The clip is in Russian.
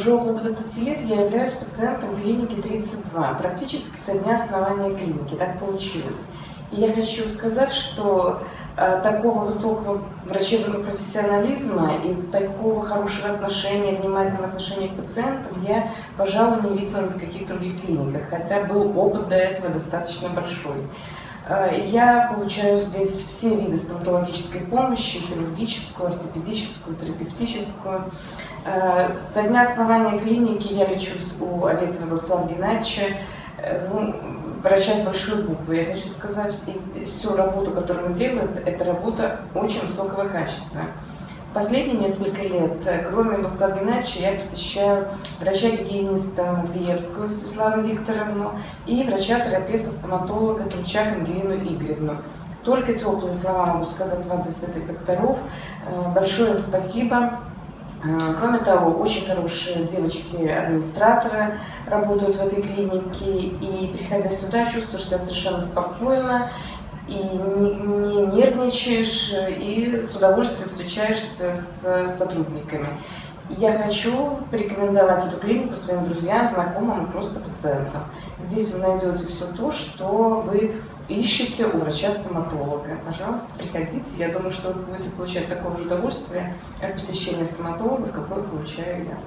Уже около 20 лет я являюсь пациентом клиники 32, практически со дня основания клиники, так получилось. Я хочу сказать, что э, такого высокого врачебного профессионализма и такого хорошего отношения, внимательного отношения к пациентам я, пожалуй, не видела ни в каких других клиниках, хотя был опыт до этого достаточно большой. Э, я получаю здесь все виды стоматологической помощи, хирургическую, ортопедическую, терапевтическую. Э, со дня основания клиники я лечусь у Аветова Владислава Геннадьевича, врача с большой буквы. Я хочу сказать, и всю работу, которую он делает, это работа очень высокого качества. Последние несколько лет, кроме Владислава Геннадьевича, я посещаю врача-гигиениста Матвеевскую Светлану Викторовну и врача-терапевта, стоматолога Турчак Ангелину Игоревну. Только теплые слова могу сказать в адрес этих докторов. Э, большое им спасибо. Э, кроме того, очень хорошие девочки-администраторы работают в этой клинике, и приходя сюда, чувствуешь себя совершенно спокойно, и не, не нервничаешь, и с удовольствием встречаешься с сотрудниками. Я хочу порекомендовать эту клинику своим друзьям, знакомым и просто пациентам. Здесь вы найдете все то, что вы ищете у врача-стоматолога. Пожалуйста, приходите. Я думаю, что вы будете получать такое же удовольствие от посещения стоматолога, какое получаю я.